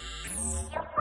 Música